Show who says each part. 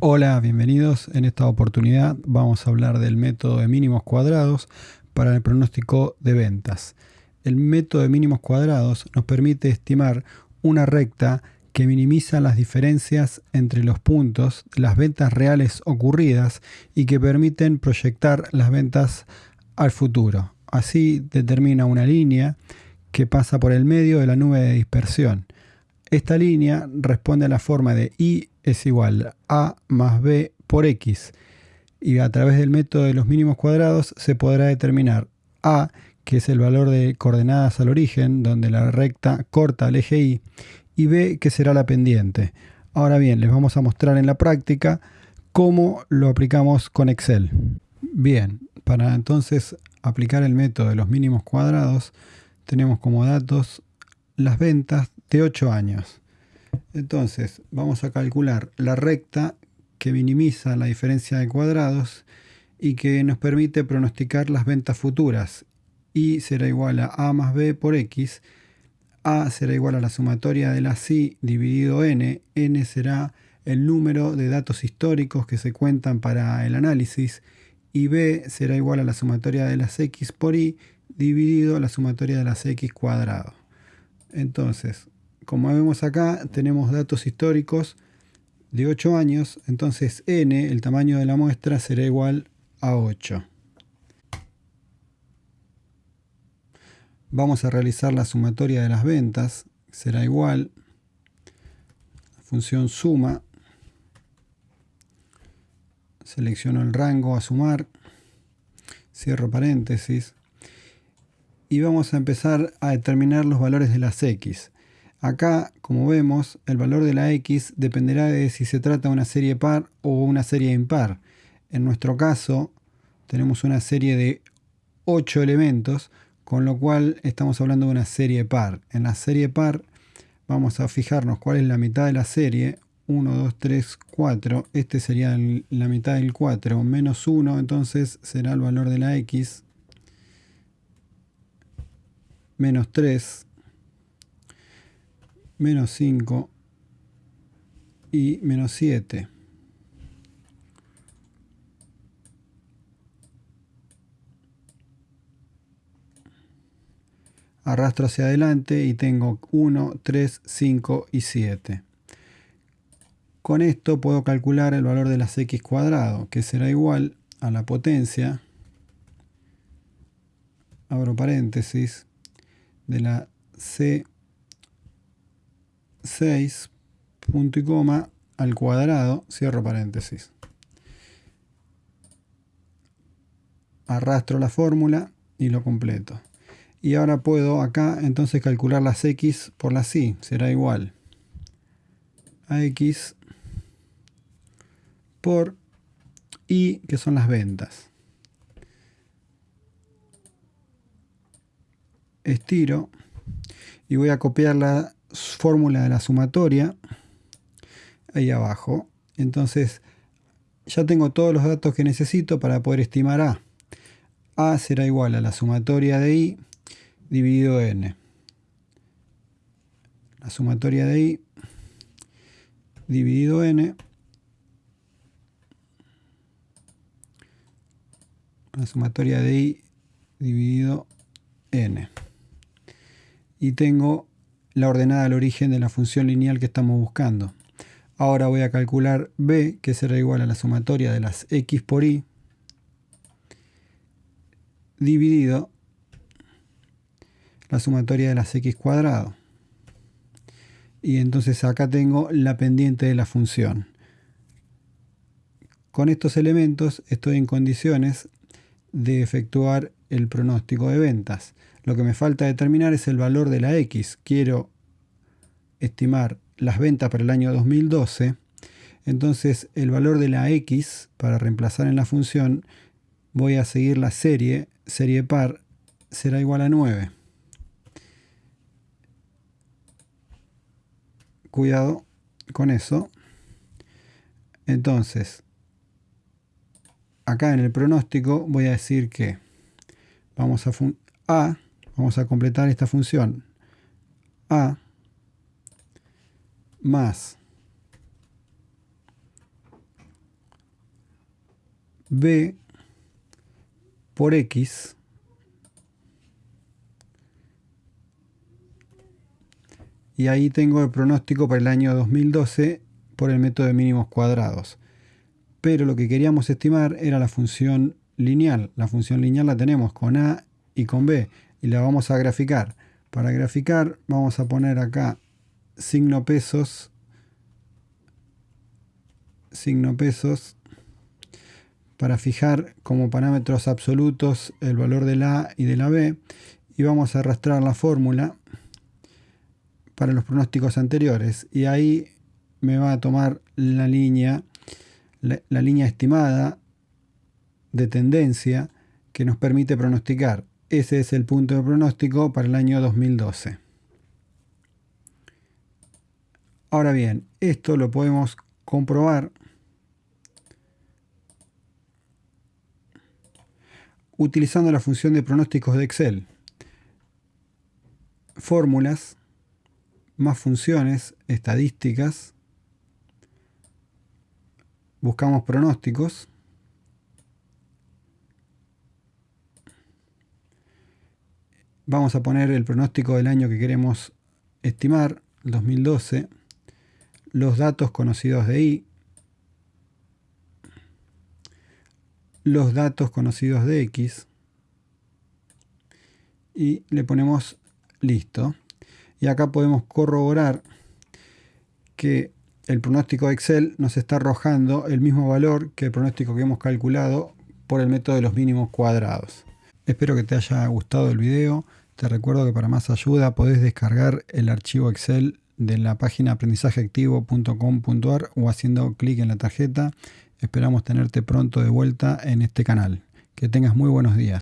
Speaker 1: Hola, bienvenidos. En esta oportunidad vamos a hablar del método de mínimos cuadrados para el pronóstico de ventas. El método de mínimos cuadrados nos permite estimar una recta que minimiza las diferencias entre los puntos las ventas reales ocurridas y que permiten proyectar las ventas al futuro. Así determina una línea que pasa por el medio de la nube de dispersión. Esta línea responde a la forma de I es igual a más B por X y a través del método de los mínimos cuadrados se podrá determinar A, que es el valor de coordenadas al origen, donde la recta corta el eje Y, y B, que será la pendiente. Ahora bien, les vamos a mostrar en la práctica cómo lo aplicamos con Excel. Bien, para entonces aplicar el método de los mínimos cuadrados, tenemos como datos las ventas de 8 años. Entonces, vamos a calcular la recta que minimiza la diferencia de cuadrados y que nos permite pronosticar las ventas futuras. Y será igual a A más B por X. A será igual a la sumatoria de la I dividido N. N será el número de datos históricos que se cuentan para el análisis. Y B será igual a la sumatoria de las X por Y dividido la sumatoria de las X cuadrado. Entonces, como vemos acá, tenemos datos históricos de 8 años, entonces n, el tamaño de la muestra, será igual a 8. Vamos a realizar la sumatoria de las ventas, será igual, la función suma, selecciono el rango a sumar, cierro paréntesis, y vamos a empezar a determinar los valores de las x. Acá, como vemos, el valor de la x dependerá de si se trata de una serie par o una serie impar. En nuestro caso, tenemos una serie de 8 elementos, con lo cual estamos hablando de una serie par. En la serie par vamos a fijarnos cuál es la mitad de la serie. 1, 2, 3, 4. Este sería la mitad del 4. Menos 1, entonces será el valor de la x. Menos 3 menos 5 y menos 7. Arrastro hacia adelante y tengo 1, 3, 5 y 7. Con esto puedo calcular el valor de las x cuadrado, que será igual a la potencia, abro paréntesis, de la c 6 punto y coma al cuadrado, cierro paréntesis. Arrastro la fórmula y lo completo. Y ahora puedo acá entonces calcular las x por las y. Será igual a x por y, que son las ventas. Estiro y voy a copiar la fórmula de la sumatoria ahí abajo. Entonces ya tengo todos los datos que necesito para poder estimar A. A será igual a la sumatoria de I dividido N. La sumatoria de I dividido N. La sumatoria de I dividido N. Y tengo la ordenada al origen de la función lineal que estamos buscando. Ahora voy a calcular b, que será igual a la sumatoria de las x por y, dividido la sumatoria de las x cuadrado. Y entonces acá tengo la pendiente de la función. Con estos elementos estoy en condiciones de efectuar el pronóstico de ventas. Lo que me falta determinar es el valor de la X. Quiero estimar las ventas para el año 2012. Entonces el valor de la X, para reemplazar en la función, voy a seguir la serie, serie par, será igual a 9. Cuidado con eso. Entonces, acá en el pronóstico voy a decir que vamos a, a vamos a completar esta función a más B por X y ahí tengo el pronóstico para el año 2012 por el método de mínimos cuadrados. Pero lo que queríamos estimar era la función lineal. La función lineal la tenemos con A y con B y la vamos a graficar. Para graficar vamos a poner acá signo pesos, signo pesos, para fijar como parámetros absolutos el valor de la A y de la B y vamos a arrastrar la fórmula para los pronósticos anteriores y ahí me va a tomar la línea, la, línea estimada de tendencia que nos permite pronosticar. Ese es el punto de pronóstico para el año 2012. Ahora bien, esto lo podemos comprobar utilizando la función de pronósticos de Excel. Fórmulas más funciones, estadísticas, buscamos pronósticos, vamos a poner el pronóstico del año que queremos estimar, 2012, los datos conocidos de I, los datos conocidos de X y le ponemos listo y acá podemos corroborar que el pronóstico de Excel nos está arrojando el mismo valor que el pronóstico que hemos calculado por el método de los mínimos cuadrados. Espero que te haya gustado el video. Te recuerdo que para más ayuda podés descargar el archivo Excel de la página aprendizajeactivo.com.ar o haciendo clic en la tarjeta. Esperamos tenerte pronto de vuelta en este canal. Que tengas muy buenos días.